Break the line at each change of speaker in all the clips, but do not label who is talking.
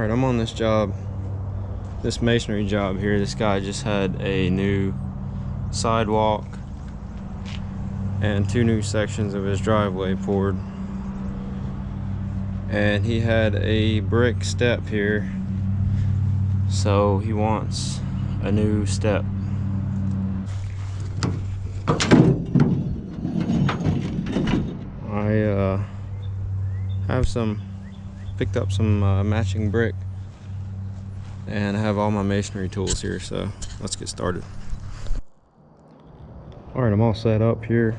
Alright, I'm on this job, this masonry job here. This guy just had a new sidewalk and two new sections of his driveway poured. And he had a brick step here. So he wants a new step. I uh, have some picked up some uh, matching brick. And I have all my masonry tools here so let's get started. All right I'm all set up here.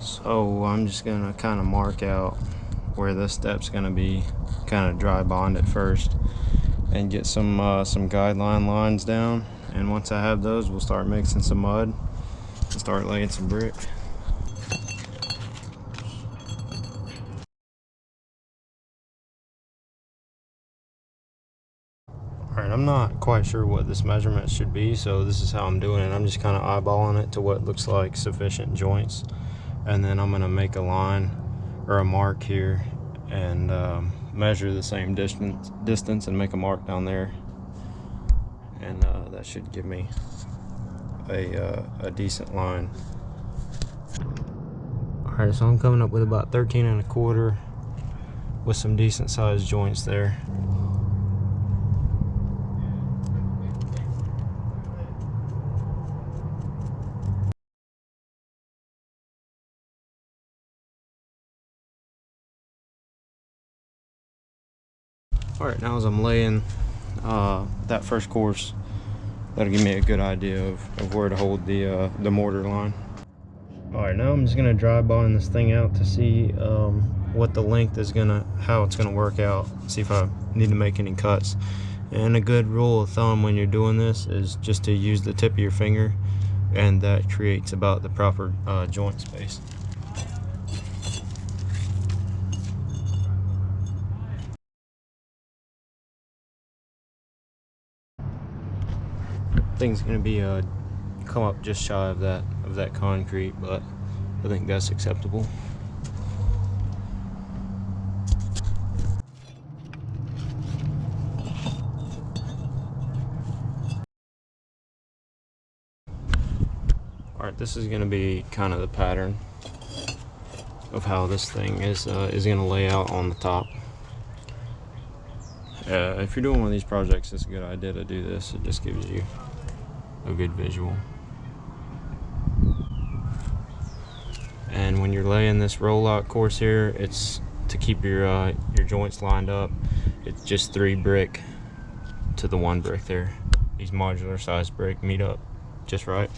So I'm just gonna kind of mark out where this step's gonna be kind of dry bond it first and get some uh, some guideline lines down. And once I have those we'll start mixing some mud and start laying some brick Alright, I'm not quite sure what this measurement should be, so this is how I'm doing it. I'm just kind of eyeballing it to what looks like sufficient joints. And then I'm going to make a line or a mark here and um, measure the same distance, distance and make a mark down there. And uh, that should give me a, uh, a decent line. Alright, so I'm coming up with about 13 and a quarter with some decent sized joints there. All right now as i'm laying uh, that first course that'll give me a good idea of, of where to hold the uh, the mortar line. All right now i'm just gonna dry bond this thing out to see um, what the length is gonna how it's gonna work out see if i need to make any cuts. And a good rule of thumb when you're doing this is just to use the tip of your finger and that creates about the proper uh, joint space thing's gonna be uh come up just shy of that of that concrete but I think that's acceptable. All right this is gonna be kind of the pattern of how this thing is uh, is gonna lay out on the top. Uh, if you're doing one of these projects it's a good idea to do this. It just gives you a good visual. And when you're laying this rowlock course here, it's to keep your uh, your joints lined up. It's just three brick to the one brick there. These modular size brick meet up just right.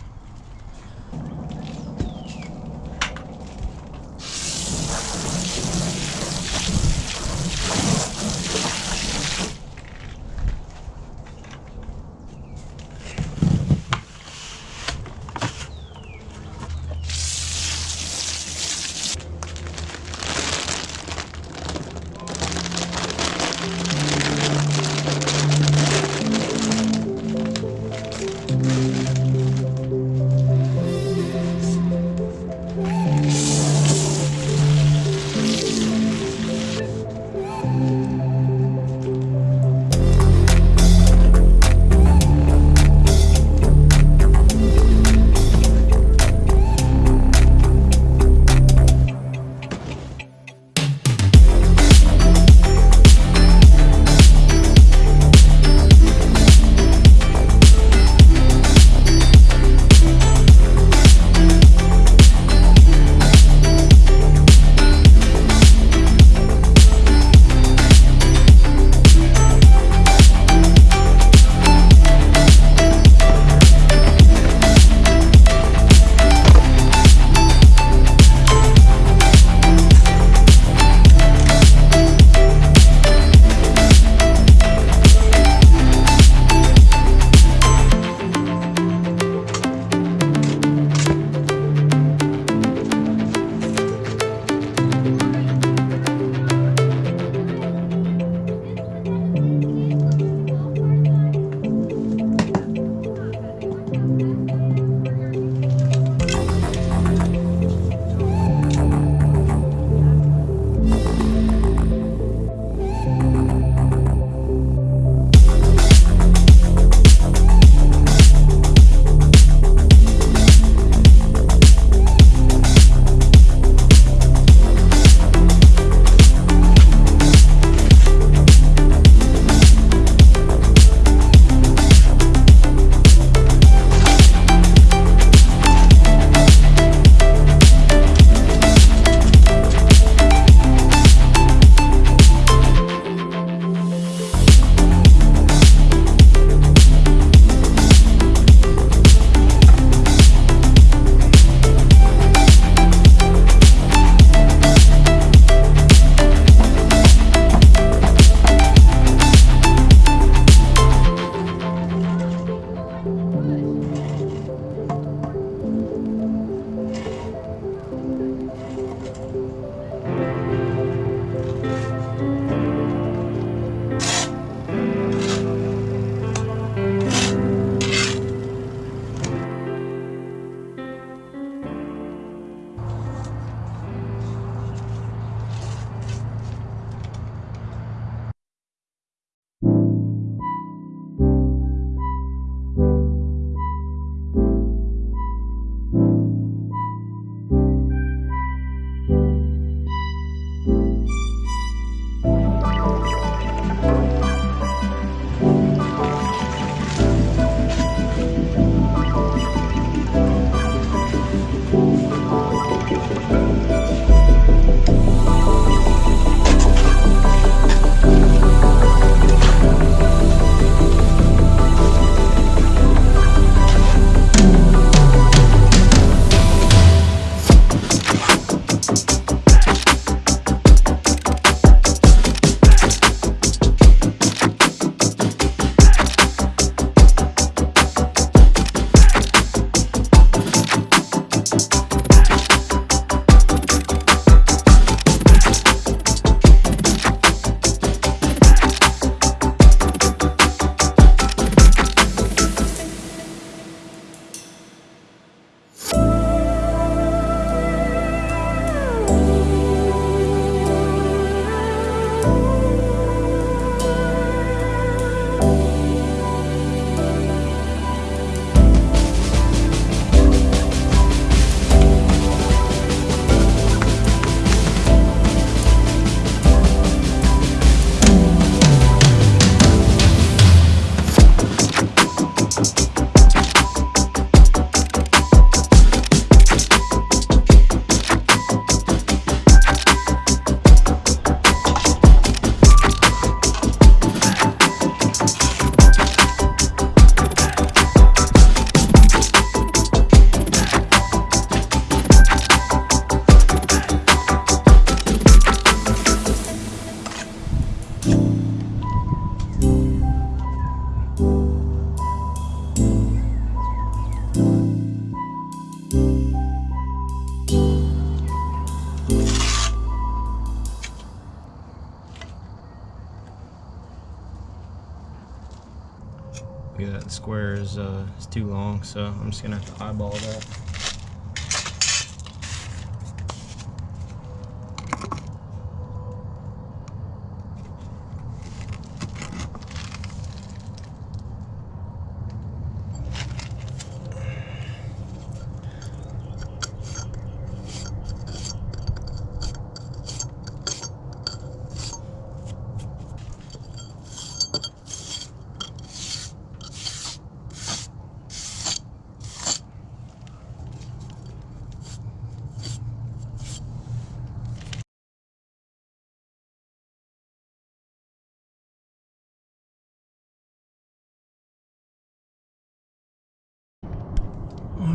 Is, uh, too long, so I'm just gonna have to eyeball that.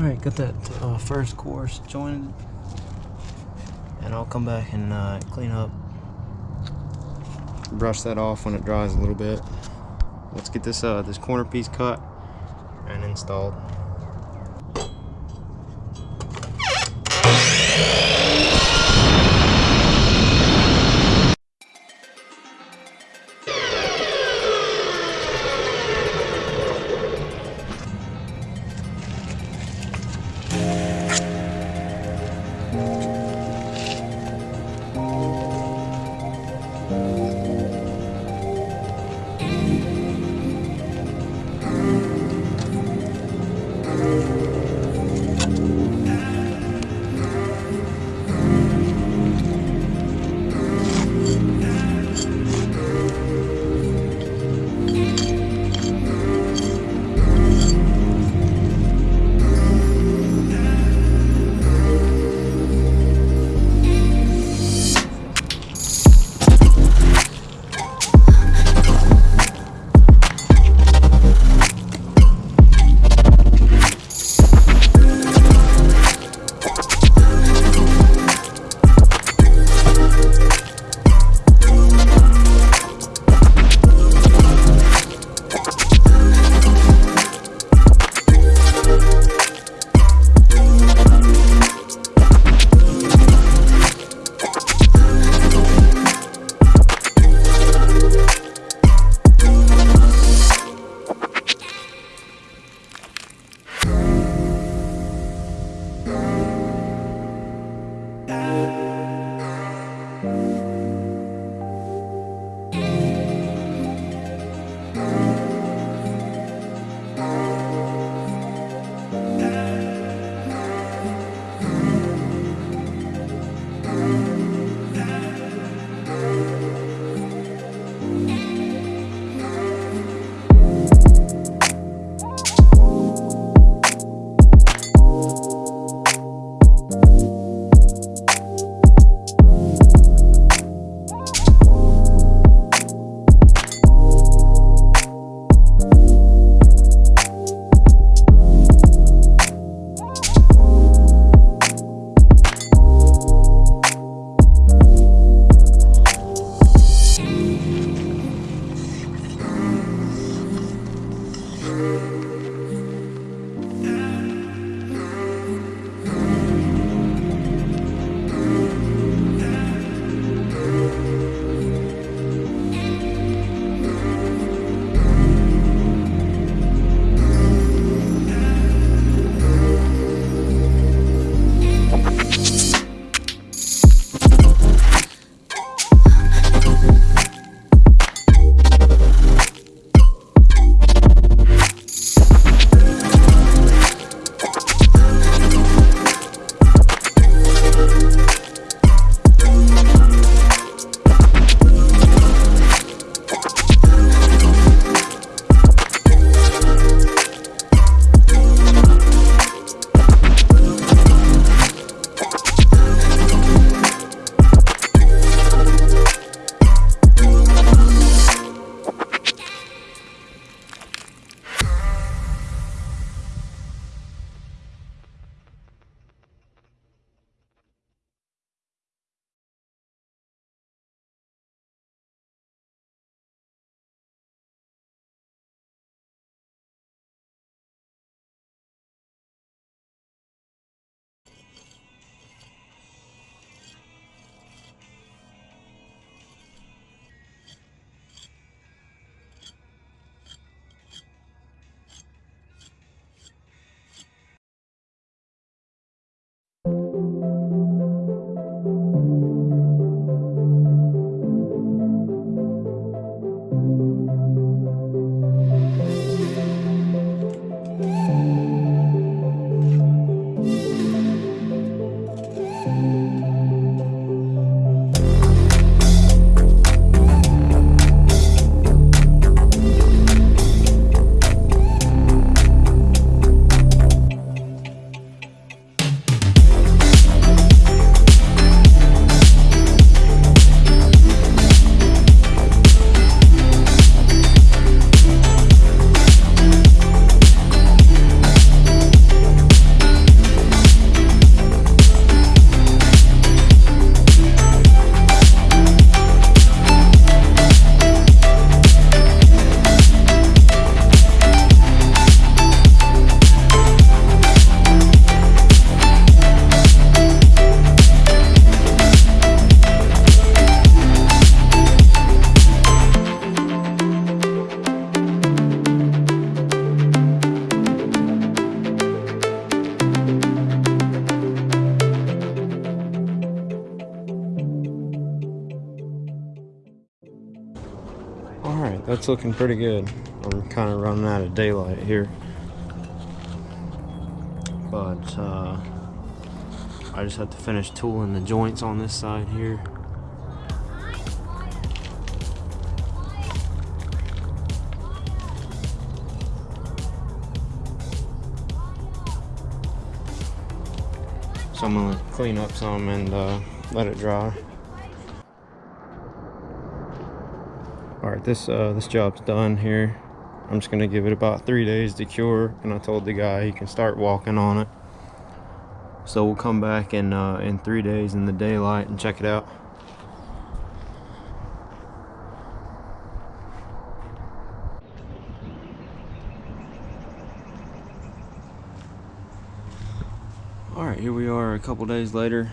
Alright, got that uh, first course joined. And I'll come back and uh, clean up. Brush that off when it dries a little bit. Let's get this uh, this corner piece cut and installed. That's looking pretty good. I'm kind of running out of daylight here. But uh, I just have to finish tooling the joints on this side here. So I'm gonna clean up some and uh, let it dry. All right, this uh, this job's done here. I'm just gonna give it about three days to cure, and I told the guy he can start walking on it. So we'll come back in uh, in three days in the daylight and check it out. All right, here we are a couple days later.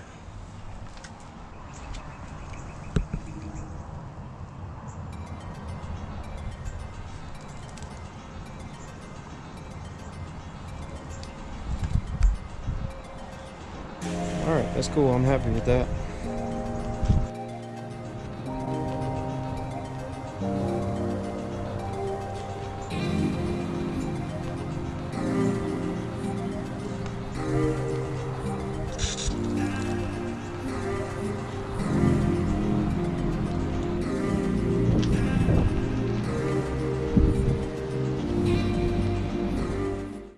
All right, that's cool. I'm happy with that.